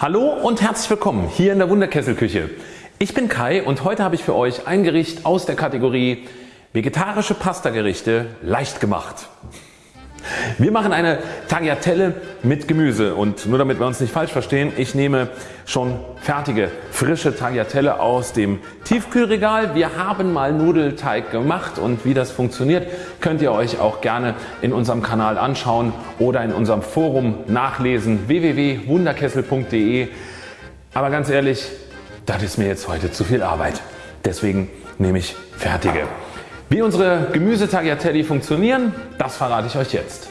Hallo und herzlich willkommen hier in der Wunderkesselküche. Ich bin Kai und heute habe ich für euch ein Gericht aus der Kategorie Vegetarische Pastagerichte leicht gemacht. Wir machen eine Tagliatelle mit Gemüse und nur damit wir uns nicht falsch verstehen, ich nehme schon fertige frische Tagliatelle aus dem Tiefkühlregal. Wir haben mal Nudelteig gemacht und wie das funktioniert könnt ihr euch auch gerne in unserem Kanal anschauen oder in unserem Forum nachlesen www.wunderkessel.de. Aber ganz ehrlich, das ist mir jetzt heute zu viel Arbeit. Deswegen nehme ich fertige. Wie unsere Gemüsetagliatelle funktionieren, das verrate ich euch jetzt.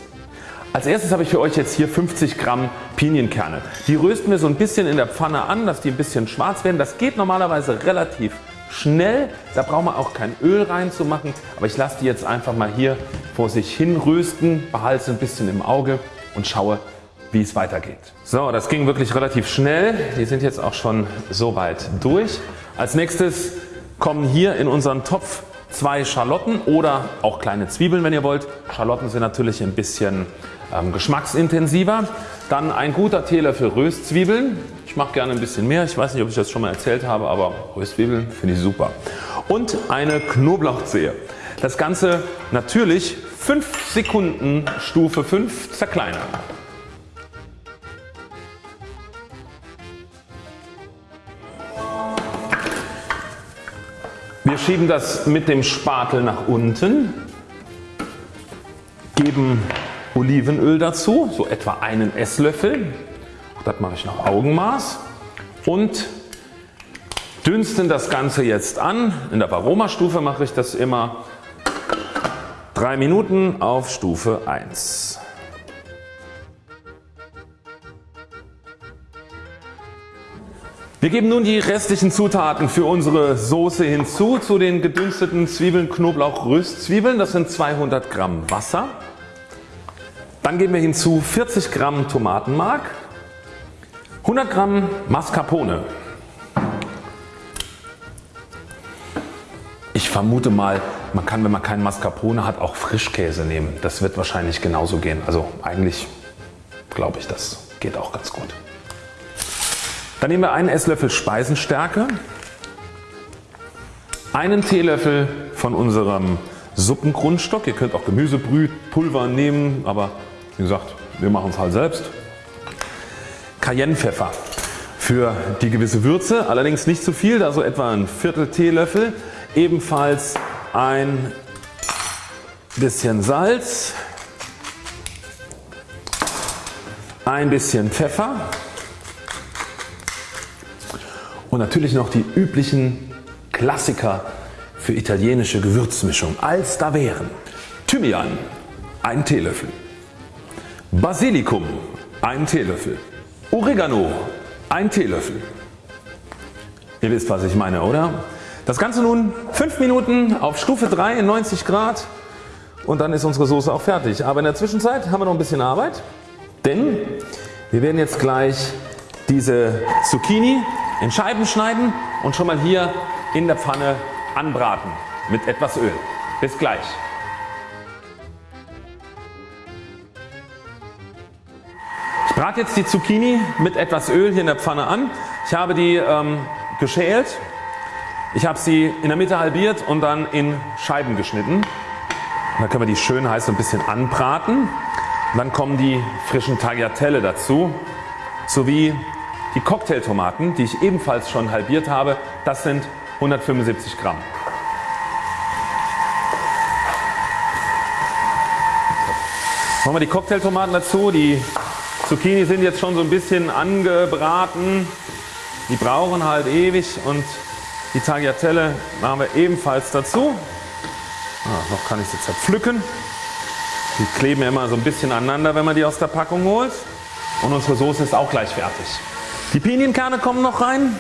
Als erstes habe ich für euch jetzt hier 50 Gramm Pinienkerne. Die rösten wir so ein bisschen in der Pfanne an, dass die ein bisschen schwarz werden. Das geht normalerweise relativ schnell. Da braucht man auch kein Öl reinzumachen. Aber ich lasse die jetzt einfach mal hier vor sich hin rösten, behalte sie ein bisschen im Auge und schaue wie es weitergeht. So das ging wirklich relativ schnell. Die sind jetzt auch schon so weit durch. Als nächstes kommen hier in unseren Topf zwei Schalotten oder auch kleine Zwiebeln wenn ihr wollt. Schalotten sind natürlich ein bisschen ähm, geschmacksintensiver. Dann ein guter Teelöffel Röstzwiebeln. Ich mache gerne ein bisschen mehr. Ich weiß nicht ob ich das schon mal erzählt habe, aber Röstzwiebeln finde ich super. Und eine Knoblauchzehe. Das Ganze natürlich 5 Sekunden Stufe 5 zerkleinern. Wir schieben das mit dem Spatel nach unten, geben Olivenöl dazu, so etwa einen Esslöffel, das mache ich nach Augenmaß und dünsten das Ganze jetzt an. In der Aromastufe mache ich das immer 3 Minuten auf Stufe 1. Wir geben nun die restlichen Zutaten für unsere Soße hinzu zu den gedünsteten Zwiebeln, Knoblauch, Röstzwiebeln. Das sind 200 Gramm Wasser. Dann geben wir hinzu 40 Gramm Tomatenmark, 100 Gramm Mascarpone. Ich vermute mal man kann wenn man keinen Mascarpone hat auch Frischkäse nehmen. Das wird wahrscheinlich genauso gehen. Also eigentlich glaube ich das geht auch ganz gut. Dann nehmen wir einen Esslöffel Speisenstärke, einen Teelöffel von unserem Suppengrundstock. Ihr könnt auch Gemüsebrühpulver nehmen, aber wie gesagt wir machen es halt selbst. Cayennepfeffer für die gewisse Würze, allerdings nicht zu viel, da so etwa ein Viertel Teelöffel. Ebenfalls ein bisschen Salz, ein bisschen Pfeffer und natürlich noch die üblichen Klassiker für italienische Gewürzmischung als da wären Thymian 1 Teelöffel, Basilikum 1 Teelöffel, Oregano 1 Teelöffel. Ihr wisst was ich meine oder? Das Ganze nun 5 Minuten auf Stufe 3 in 90 Grad und dann ist unsere Soße auch fertig. Aber in der Zwischenzeit haben wir noch ein bisschen Arbeit, denn wir werden jetzt gleich diese Zucchini in Scheiben schneiden und schon mal hier in der Pfanne anbraten mit etwas Öl. Bis gleich. Ich brate jetzt die Zucchini mit etwas Öl hier in der Pfanne an. Ich habe die ähm, geschält. Ich habe sie in der Mitte halbiert und dann in Scheiben geschnitten. Und dann können wir die schön heiß so ein bisschen anbraten. Und dann kommen die frischen Tagliatelle dazu sowie die Cocktailtomaten die ich ebenfalls schon halbiert habe das sind 175 Gramm. Machen wir die Cocktailtomaten dazu. Die Zucchini sind jetzt schon so ein bisschen angebraten. Die brauchen halt ewig und die Tagliatelle machen wir ebenfalls dazu. Ah, noch kann ich sie zerpflücken. Die kleben immer so ein bisschen aneinander wenn man die aus der Packung holt. Und unsere Soße ist auch gleich fertig. Die Pinienkerne kommen noch rein.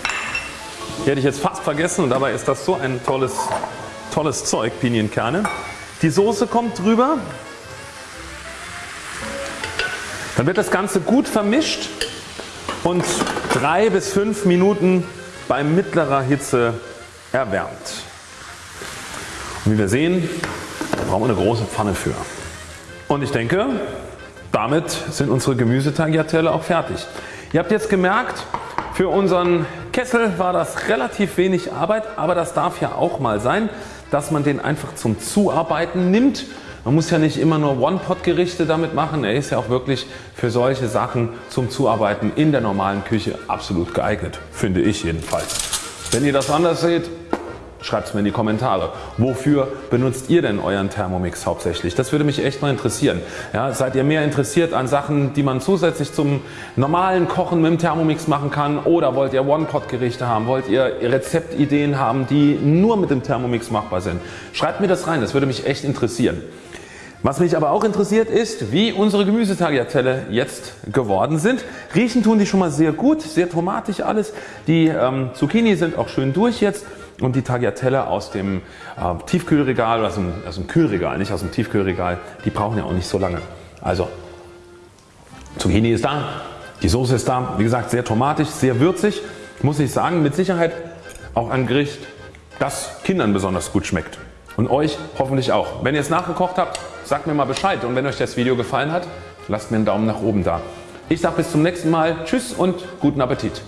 Die hätte ich jetzt fast vergessen und dabei ist das so ein tolles, tolles Zeug Pinienkerne. Die Soße kommt drüber. Dann wird das Ganze gut vermischt und 3 bis 5 Minuten bei mittlerer Hitze erwärmt. Und wie wir sehen da brauchen wir eine große Pfanne für. Und ich denke damit sind unsere Gemüsetagliatelle auch fertig. Ihr habt jetzt gemerkt Für unseren Kessel war das relativ wenig Arbeit, aber das darf ja auch mal sein, dass man den einfach zum Zuarbeiten nimmt. Man muss ja nicht immer nur One-Pot-Gerichte damit machen, er ist ja auch wirklich für solche Sachen zum Zuarbeiten in der normalen Küche absolut geeignet, finde ich jedenfalls. Wenn ihr das anders seht, Schreibt es mir in die Kommentare. Wofür benutzt ihr denn euren Thermomix hauptsächlich? Das würde mich echt mal interessieren. Ja, seid ihr mehr interessiert an Sachen die man zusätzlich zum normalen Kochen mit dem Thermomix machen kann oder wollt ihr One-Pot-Gerichte haben? Wollt ihr Rezeptideen haben die nur mit dem Thermomix machbar sind? Schreibt mir das rein, das würde mich echt interessieren. Was mich aber auch interessiert ist wie unsere Gemüsetagliatelle jetzt geworden sind. Riechen tun die schon mal sehr gut, sehr tomatig alles. Die ähm, Zucchini sind auch schön durch jetzt und die Tagliatelle aus dem äh, Tiefkühlregal aus dem, aus dem Kühlregal, nicht aus dem Tiefkühlregal, die brauchen ja auch nicht so lange. Also Zucchini ist da, die Soße ist da, wie gesagt sehr tomatisch, sehr würzig, muss ich sagen mit Sicherheit auch ein Gericht das Kindern besonders gut schmeckt und euch hoffentlich auch. Wenn ihr es nachgekocht habt sagt mir mal Bescheid und wenn euch das Video gefallen hat lasst mir einen Daumen nach oben da. Ich sage bis zum nächsten Mal Tschüss und guten Appetit.